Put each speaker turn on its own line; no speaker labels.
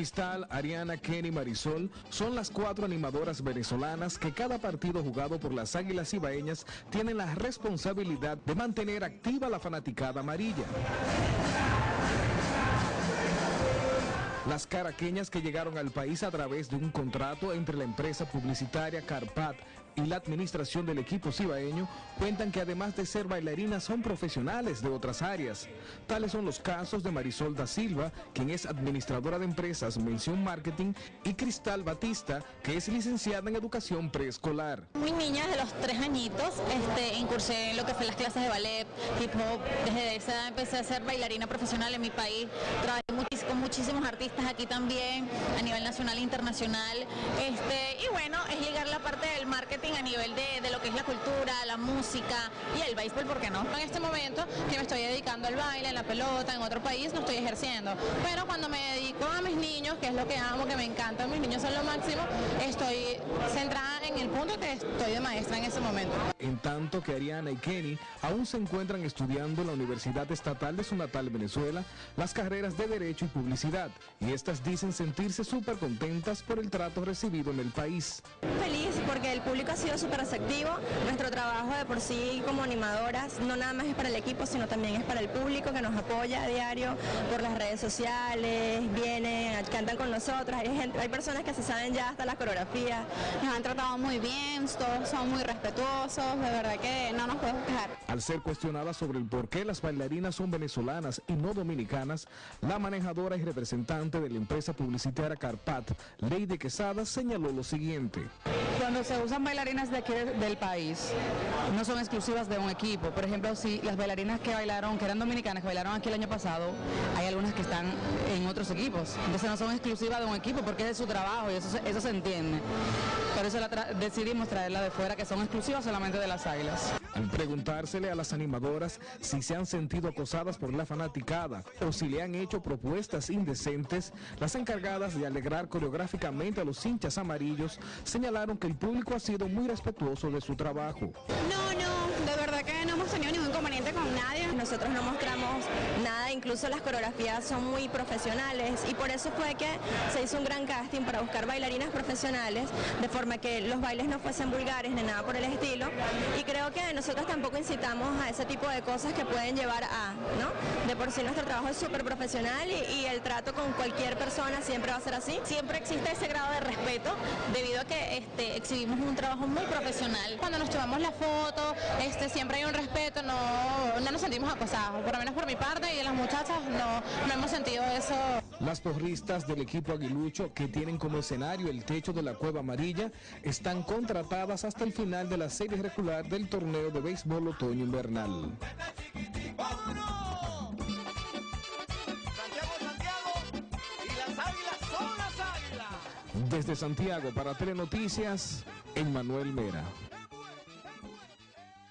Cristal, Ariana, Kenny, Marisol son las cuatro animadoras venezolanas que cada partido jugado por las Águilas Ibaeñas tienen la responsabilidad de mantener activa la fanaticada amarilla. Las caraqueñas que llegaron al país a través de un contrato entre la empresa publicitaria Carpat y la administración del equipo cibaeño cuentan que además de ser bailarinas son profesionales de otras áreas. Tales son los casos de Marisol da Silva, quien es administradora de empresas Mención Marketing, y Cristal Batista, que es licenciada en educación preescolar.
Muy niña, de los tres añitos, este, incursé en lo que fue las clases de ballet, hip hop. Desde esa empecé a ser bailarina profesional en mi país. Con muchísimos artistas aquí también, a nivel nacional e internacional. Este, y bueno, es llegar la parte del marketing a nivel de, de, lo que es la cultura, la música y el béisbol, ¿por qué no? En este momento que me estoy dedicando al baile, en la pelota, en otro país, no estoy ejerciendo. Pero cuando me dedico a mis niños, que es lo que amo, que me encanta, mis niños son lo máximo, estoy centrada en el punto que estoy de maestra en ese momento.
En tanto que Ariana y Kenny aún se encuentran estudiando en la Universidad Estatal de su natal Venezuela las carreras de Derecho y Publicidad y estas dicen sentirse súper contentas por el trato recibido en el país.
Feliz porque el público ha sido súper receptivo. Nuestro trabajo de por sí como animadoras no nada más es para el equipo, sino también es para el público que nos apoya a diario por las redes sociales, vienen, cantan con nosotros. Hay, gente, hay personas que se saben ya hasta las coreografías.
Nos han tratado muy bien, todos son muy respetuosos, de verdad que no nos podemos quejar.
Al ser cuestionada sobre el por qué las bailarinas son venezolanas y no dominicanas, la manejadora y representante de la empresa publicitaria Carpat, Lady Quesada, señaló lo siguiente.
Cuando se usan bailarinas de aquí del país, no son exclusivas de un equipo. Por ejemplo, si las bailarinas que bailaron, que eran dominicanas, que bailaron aquí el año pasado, hay algunas que están en otros equipos. Entonces no son exclusivas de un equipo porque es de su trabajo y eso, eso se entiende. Por eso la decidimos traerla de fuera, que son exclusivas solamente de las águilas.
Preguntársele a las animadoras si se han sentido acosadas por la fanaticada o si le han hecho propuestas indecentes, las encargadas de alegrar coreográficamente a los hinchas amarillos señalaron que el público ha sido muy respetuoso de su trabajo.
No, no, de verdad que no hemos tenido nadie. Nosotros no mostramos nada, incluso las coreografías son muy profesionales y por eso fue que se hizo un gran casting para buscar bailarinas profesionales, de forma que los bailes no fuesen vulgares ni nada por el estilo. Y creo que nosotros tampoco incitamos a ese tipo de cosas que pueden llevar a, ¿no? De por sí nuestro trabajo es súper profesional y, el trato con cualquier persona siempre va a ser así.
Siempre existe ese grado de respeto debido a que este, exhibimos un trabajo muy profesional. Cuando nos tomamos la foto, este, siempre hay un respeto, no, no nos sentimos acosados, por lo menos por mi parte y las muchachas no, hemos sentido eso.
Las porristas del equipo aguilucho que tienen como escenario el techo de la Cueva Amarilla están contratadas hasta el final de la serie regular del torneo de béisbol otoño invernal. Desde Santiago para Telenoticias, Emmanuel Mera.